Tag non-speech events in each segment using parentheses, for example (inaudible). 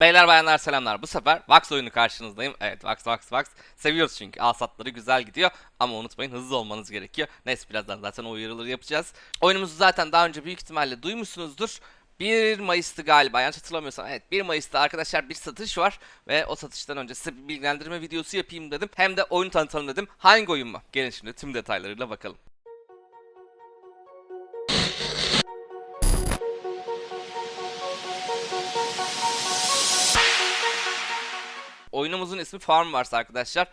Beyler bayanlar selamlar. Bu sefer Vax oyunu karşınızdayım. Evet Vax Vax Vax. Seviyoruz çünkü alsatları güzel gidiyor. Ama unutmayın hızlı olmanız gerekiyor. Neyse birazdan zaten o uyarıları yapacağız. Oyunumuzu zaten daha önce büyük ihtimalle duymuşsunuzdur. 1 Mayıs'tı galiba yanlış hatırlamıyorsam. Evet 1 Mayıs'ta arkadaşlar bir satış var. Ve o satıştan önce size bir bilgilendirme videosu yapayım dedim. Hem de oyunu tanıtalım dedim. Hangi oyun mu? Gelin şimdi tüm detaylarıyla bakalım. Oyunumuzun ismi Farm Wars arkadaşlar.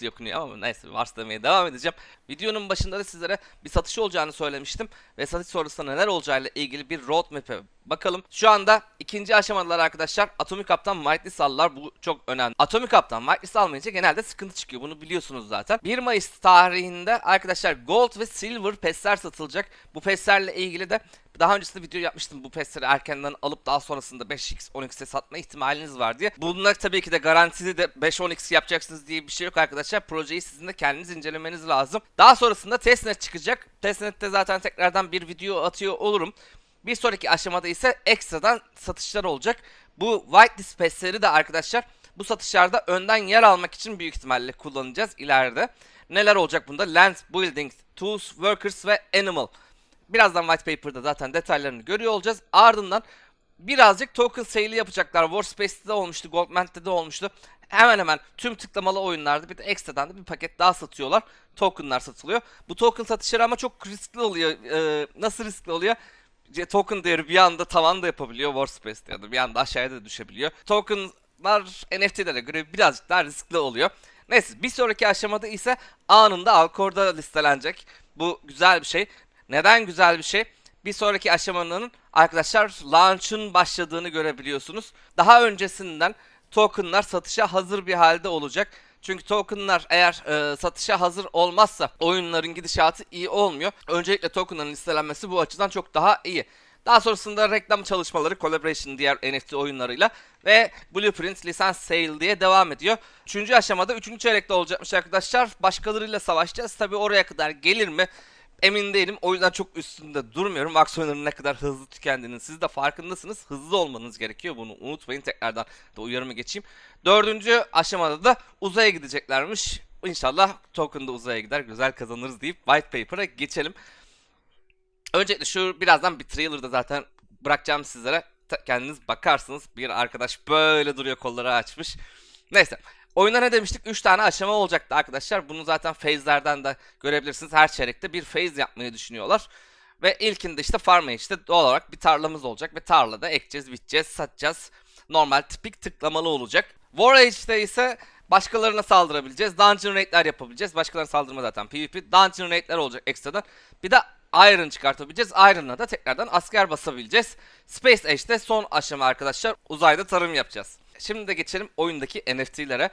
Diye okunuyor ama neyse Wars demeye devam edeceğim. Videonun başında da sizlere bir satış olacağını söylemiştim. Ve satış sonrasında neler olacağıyla ilgili bir roadmap'e bakalım. Şu anda ikinci aşamadılar arkadaşlar. Atomic Up'tan Whitelist aldılar. Bu çok önemli. Atomic Up'tan Whitelist almayınca genelde sıkıntı çıkıyor. Bunu biliyorsunuz zaten. 1 Mayıs tarihinde arkadaşlar Gold ve Silver PES'ler satılacak. Bu PES'lerle ilgili de daha öncesinde video yapmıştım bu PES'leri erkenden alıp daha sonrasında 5x 10x'e satma ihtimaliniz var diye. Bunlar tabii ki de garantili de 5-10x yapacaksınız diye bir şey yok arkadaşlar. Projeyi sizin de kendiniz incelemeniz lazım. Daha sonrasında testnet çıkacak. Testnet'te zaten tekrardan bir video atıyor olurum. Bir sonraki aşamada ise ekstradan satışlar olacak. Bu whitelist PES'leri de arkadaşlar bu satışlarda önden yer almak için büyük ihtimalle kullanacağız ileride. Neler olacak bunda? Land, Buildings, Tools, Workers ve Animal. Birazdan white paper'da zaten detaylarını görüyor olacağız. Ardından birazcık token sale'i yapacaklar. Warspace'te de olmuştu, Goldman'de de olmuştu. Hemen hemen tüm tıklamalı oyunlarda bir de ekstradan da bir paket daha satıyorlar. Tokenlar satılıyor. Bu token satışları ama çok riskli oluyor. Ee, nasıl riskli oluyor? Token değeri bir anda tavan da yapabiliyor Warspace'te ya da bir anda aşağıya da düşebiliyor. Tokenlar NFT'lere göre birazcık daha riskli oluyor. Neyse bir sonraki aşamada ise anında Alcor'da listelenecek. Bu güzel bir şey. Neden güzel bir şey? Bir sonraki aşamanın arkadaşlar launch'ın başladığını görebiliyorsunuz. Daha öncesinden tokenlar satışa hazır bir halde olacak. Çünkü tokenlar eğer e, satışa hazır olmazsa oyunların gidişatı iyi olmuyor. Öncelikle tokenların listelenmesi bu açıdan çok daha iyi. Daha sonrasında reklam çalışmaları, collaboration diğer NFT oyunlarıyla ve Blueprint lisans sale diye devam ediyor. Üçüncü aşamada üçüncü çeyrekte olacakmış arkadaşlar. Başkalarıyla savaşacağız. Tabi oraya kadar gelir mi? Emin değilim. O yüzden çok üstünde durmuyorum. Max oyunların ne kadar hızlı tükendiğinin siz de farkındasınız. Hızlı olmanız gerekiyor. Bunu unutmayın. Tekrardan da uyarımı geçeyim. Dördüncü aşamada da uzaya gideceklermiş. İnşallah token da uzaya gider. Güzel kazanırız deyip white paper'a geçelim. Öncelikle şu birazdan bir trailer'da zaten bırakacağım sizlere. Kendiniz bakarsınız. Bir arkadaş böyle duruyor kolları açmış. Neyse. Oyunda ne demiştik? 3 tane aşama olacaktı arkadaşlar. Bunu zaten phase'lerden de görebilirsiniz. Her çeyrekte bir phase yapmayı düşünüyorlar. Ve ilkinde işte farm işte doğal olarak bir tarlamız olacak ve tarlada ekeceğiz, biteceğiz, satacağız. Normal tipik tıklamalı olacak. War Age'de ise başkalarına saldırabileceğiz. Dungeon raid'ler yapabileceğiz. Başkalarına saldırma zaten PvP. Dungeon raid'ler olacak ekstradan. Bir de Iron çıkartabileceğiz. Iron'la da tekrardan asker basabileceğiz. Space Age'de son aşama arkadaşlar. Uzayda tarım yapacağız. Şimdi de geçelim oyundaki NFT'lere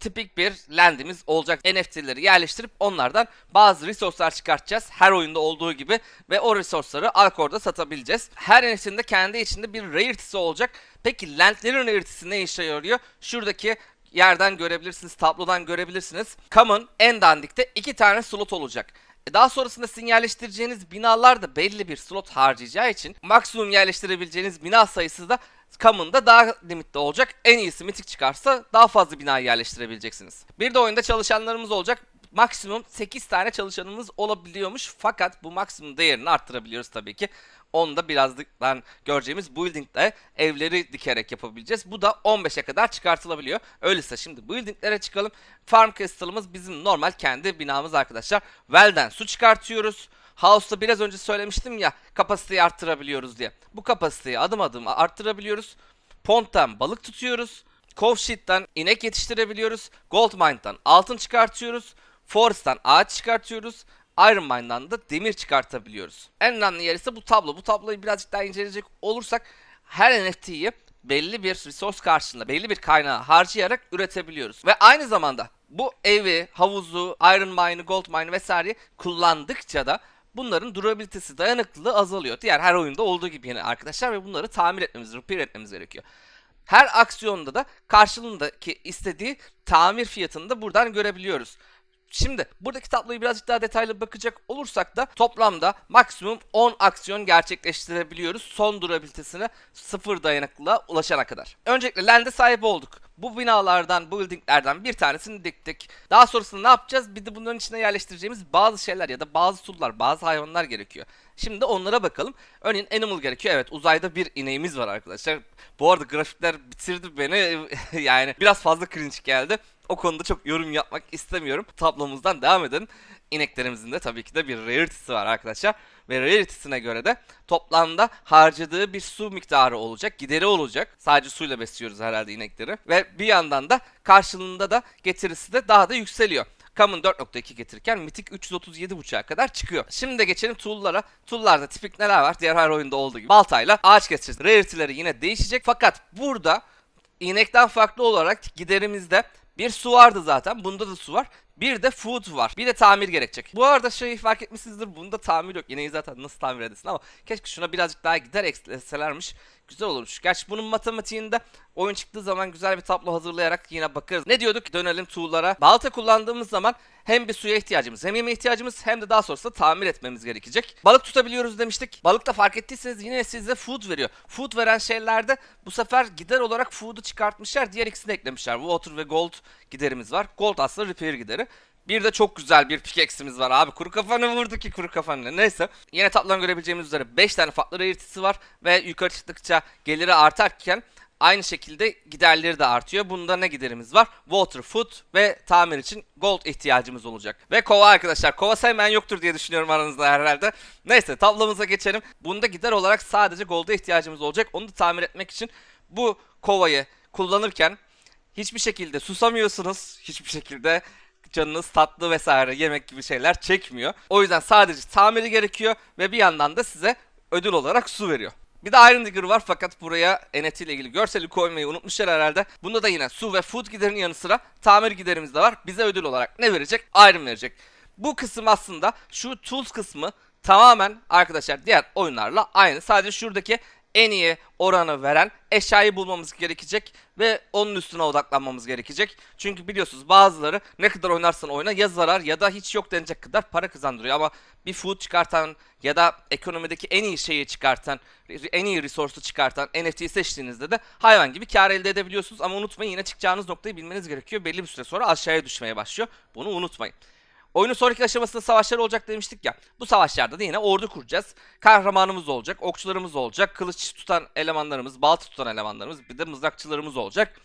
tipik bir landimiz olacak. NFT'leri yerleştirip onlardan bazı resource'lar çıkartacağız. Her oyunda olduğu gibi ve o resource'ları Alcor'da satabileceğiz. Her NFT'nin de kendi içinde bir rarity'si olacak. Peki landlerin rarity'si ne işe yarıyor? Şuradaki yerden görebilirsiniz, tablodan görebilirsiniz. Common en dandikte iki tane slot olacak. E, Daha sonrasında sizin yerleştireceğiniz binalar da belli bir slot harcayacağı için maksimum yerleştirebileceğiniz bina sayısı da Common'da daha limitli olacak. En iyisi mitik çıkarsa daha fazla bina yerleştirebileceksiniz. Bir de oyunda çalışanlarımız olacak. Maksimum 8 tane çalışanımız olabiliyormuş. Fakat bu maksimum değerini arttırabiliyoruz tabii ki. Onu da birazdan göreceğimiz building'de evleri dikerek yapabileceğiz. Bu da 15'e kadar çıkartılabiliyor. Öyleyse şimdi building'lere çıkalım. Farm Castle'ımız bizim normal kendi binamız arkadaşlar. Well'den su çıkartıyoruz. House'da biraz önce söylemiştim ya kapasiteyi arttırabiliyoruz diye. Bu kapasiteyi adım adım arttırabiliyoruz. Pond'dan balık tutuyoruz. Cove inek yetiştirebiliyoruz. Gold Mine'dan altın çıkartıyoruz. Forest'tan ağaç çıkartıyoruz. Iron Mine'dan da demir çıkartabiliyoruz. En önemli yer ise bu tablo. Bu tabloyu birazcık daha inceleyecek olursak her NFT'yi belli bir resource karşılığında, belli bir kaynağı harcayarak üretebiliyoruz. Ve aynı zamanda bu evi, havuzu, Iron Mine'ı, Gold Mine'ı vesaireyi kullandıkça da bunların durabilitesi, dayanıklılığı azalıyor. Diğer her oyunda olduğu gibi yine arkadaşlar ve bunları tamir etmemiz, repair etmemiz gerekiyor. Her aksiyonda da karşılığındaki istediği tamir fiyatını da buradan görebiliyoruz. Şimdi buradaki tabloyu birazcık daha detaylı bakacak olursak da toplamda maksimum 10 aksiyon gerçekleştirebiliyoruz son durabilitesine sıfır dayanıklılığa ulaşana kadar. Öncelikle lende sahip olduk. Bu binalardan, bu buildinglerden bir tanesini diktik. Daha sonrasında ne yapacağız? Bir de bunların içine yerleştireceğimiz bazı şeyler ya da bazı tool'lar, bazı hayvanlar gerekiyor. Şimdi onlara bakalım. Örneğin animal gerekiyor. Evet uzayda bir ineğimiz var arkadaşlar. Bu arada grafikler bitirdi beni. (laughs) yani biraz fazla cringe geldi. O konuda çok yorum yapmak istemiyorum. Tablomuzdan devam edelim. İneklerimizin de tabii ki de bir rarity'si var arkadaşlar. Ve rarity'sine göre de toplamda harcadığı bir su miktarı olacak, gideri olacak. Sadece suyla besliyoruz herhalde inekleri. Ve bir yandan da karşılığında da getirisi de daha da yükseliyor. Common 4.2 getirirken Mythic 337.5'a kadar çıkıyor. Şimdi de geçelim tool'lara. Tool'larda tipik neler var? Diğer her oyunda olduğu gibi. Baltayla ağaç keseceğiz. Rarity'leri yine değişecek. Fakat burada inekten farklı olarak giderimizde bir su vardı zaten. Bunda da su var. Bir de food var. Bir de tamir gerekecek. Bu arada şeyi fark etmişsinizdir. Bunda tamir yok. Yine zaten nasıl tamir edesin ama keşke şuna birazcık daha gider ekleselermiş. Güzel olurmuş. Gerçi bunun matematiğinde oyun çıktığı zaman güzel bir tablo hazırlayarak yine bakarız. Ne diyorduk? Dönelim tool'lara. Balta kullandığımız zaman hem bir suya ihtiyacımız hem yemeğe ihtiyacımız hem de daha sonrasında tamir etmemiz gerekecek. Balık tutabiliyoruz demiştik. Balık da fark ettiyseniz yine size food veriyor. Food veren şeylerde bu sefer gider olarak food'u çıkartmışlar. Diğer ikisini eklemişler. Water ve gold giderimiz var. Gold aslında repair gideri. Bir de çok güzel bir pickaxe'imiz var abi. Kuru kafanı vurdu ki kuru kafanı. Neyse. Yine tablodan görebileceğimiz üzere 5 tane farklı rarity'si var. Ve yukarı çıktıkça geliri artarken aynı şekilde giderleri de artıyor. Bunda ne giderimiz var? Water, food ve tamir için gold ihtiyacımız olacak. Ve kova arkadaşlar. Kova sevmeyen yoktur diye düşünüyorum aranızda herhalde. Neyse tablomuza geçelim. Bunda gider olarak sadece golda ihtiyacımız olacak. Onu da tamir etmek için bu kovayı kullanırken hiçbir şekilde susamıyorsunuz. Hiçbir şekilde canınız tatlı vesaire yemek gibi şeyler çekmiyor. O yüzden sadece tamiri gerekiyor ve bir yandan da size ödül olarak su veriyor. Bir de Iron Digger var fakat buraya NFT ile ilgili görseli koymayı unutmuşlar herhalde. Bunda da yine su ve food giderinin yanı sıra tamir giderimiz de var. Bize ödül olarak ne verecek? Iron verecek. Bu kısım aslında şu tools kısmı tamamen arkadaşlar diğer oyunlarla aynı. Sadece şuradaki en iyi oranı veren eşyayı bulmamız gerekecek ve onun üstüne odaklanmamız gerekecek. Çünkü biliyorsunuz bazıları ne kadar oynarsan oyna ya zarar ya da hiç yok denecek kadar para kazandırıyor ama bir food çıkartan ya da ekonomideki en iyi şeyi çıkartan, en iyi resource'u çıkartan NFT'yi seçtiğinizde de hayvan gibi kar elde edebiliyorsunuz ama unutmayın yine çıkacağınız noktayı bilmeniz gerekiyor. Belli bir süre sonra aşağıya düşmeye başlıyor. Bunu unutmayın. Oyunun sonraki aşamasında savaşlar olacak demiştik ya. Bu savaşlarda da yine ordu kuracağız. Kahramanımız olacak, okçularımız olacak, kılıç tutan elemanlarımız, balta tutan elemanlarımız, bir de mızrakçılarımız olacak.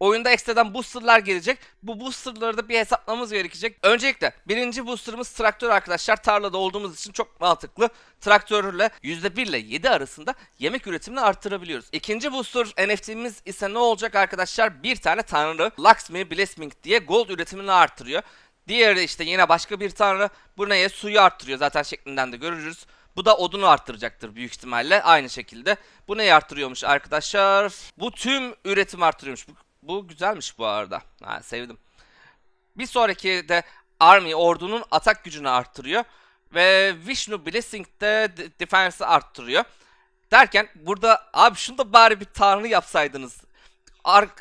Oyunda ekstradan boosterlar gelecek. Bu boosterları da bir hesaplamamız gerekecek. Öncelikle birinci boosterımız traktör arkadaşlar. Tarlada olduğumuz için çok mantıklı. Traktörle %1 ile 7 arasında yemek üretimini arttırabiliyoruz. İkinci booster NFT'miz ise ne olacak arkadaşlar? Bir tane tanrı Luxmy Blessing diye gold üretimini arttırıyor. Diğeri işte yine başka bir tanrı. Bu neye? Suyu arttırıyor zaten şeklinden de görürüz. Bu da odunu arttıracaktır büyük ihtimalle aynı şekilde. Bu neyi arttırıyormuş arkadaşlar? Bu tüm üretim arttırıyormuş. Bu, bu güzelmiş bu arada. Ha, sevdim. Bir sonraki de Army ordunun atak gücünü arttırıyor. Ve Vishnu Blessing de defense'i arttırıyor. Derken burada abi şunu da bari bir tanrı yapsaydınız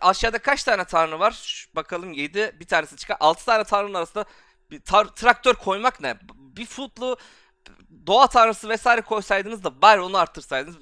aşağıda kaç tane tanrı var? Şu, bakalım 7 bir tanesi çıkar. 6 tane tanrının arasında bir traktör koymak ne? Bir futlu doğa tanrısı vesaire koysaydınız da bari onu arttırsaydınız.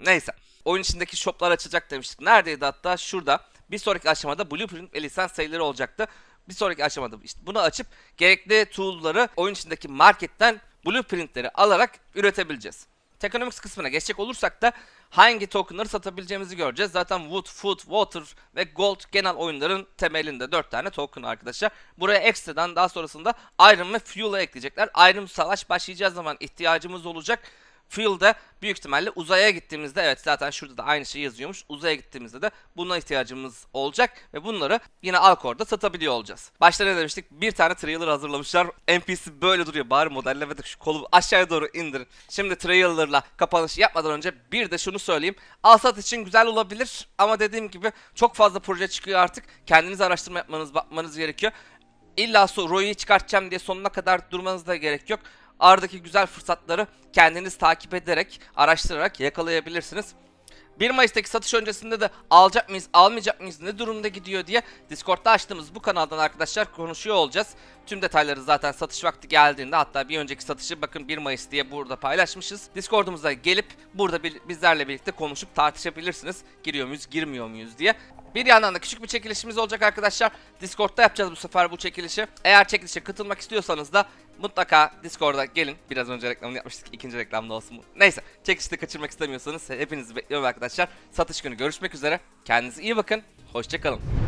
Neyse. Oyun içindeki shoplar açacak demiştik. Neredeydi hatta? Şurada. Bir sonraki aşamada blueprint ve lisans sayıları olacaktı. Bir sonraki aşamada işte bunu açıp gerekli tool'ları oyun içindeki marketten blueprintleri alarak üretebileceğiz. Tekonomics kısmına geçecek olursak da hangi tokenları satabileceğimizi göreceğiz. Zaten Wood, Food, Water ve Gold genel oyunların temelinde 4 tane token arkadaşlar. Buraya ekstradan daha sonrasında Iron ve Fuel'ı ekleyecekler. Iron savaş başlayacağı zaman ihtiyacımız olacak. Fuel'da büyük ihtimalle uzaya gittiğimizde evet zaten şurada da aynı şey yazıyormuş. Uzaya gittiğimizde de buna ihtiyacımız olacak ve bunları yine Alcor'da satabiliyor olacağız. Başta ne demiştik? Bir tane trailer hazırlamışlar. NPC böyle duruyor. Bari modellemedik şu kolu aşağıya doğru indirin. Şimdi trailer'la kapanış yapmadan önce bir de şunu söyleyeyim. Alsat için güzel olabilir ama dediğim gibi çok fazla proje çıkıyor artık. Kendiniz araştırma yapmanız, bakmanız gerekiyor. İlla Roy'u çıkartacağım diye sonuna kadar durmanız da gerek yok aradaki güzel fırsatları kendiniz takip ederek, araştırarak yakalayabilirsiniz. 1 Mayıs'taki satış öncesinde de alacak mıyız, almayacak mıyız, ne durumda gidiyor diye Discord'da açtığımız bu kanaldan arkadaşlar konuşuyor olacağız. Tüm detayları zaten satış vakti geldiğinde hatta bir önceki satışı bakın 1 Mayıs diye burada paylaşmışız. Discord'umuza gelip burada bizlerle birlikte konuşup tartışabilirsiniz. Giriyor muyuz, girmiyor muyuz diye. Bir yandan da küçük bir çekilişimiz olacak arkadaşlar. Discord'da yapacağız bu sefer bu çekilişi. Eğer çekilişe katılmak istiyorsanız da mutlaka Discord'a gelin. Biraz önce reklamını yapmıştık. ikinci reklamda olsun bu. Neyse. Çekilişte kaçırmak istemiyorsanız hepinizi bekliyorum arkadaşlar. Satış günü görüşmek üzere. Kendinize iyi bakın. Hoşçakalın.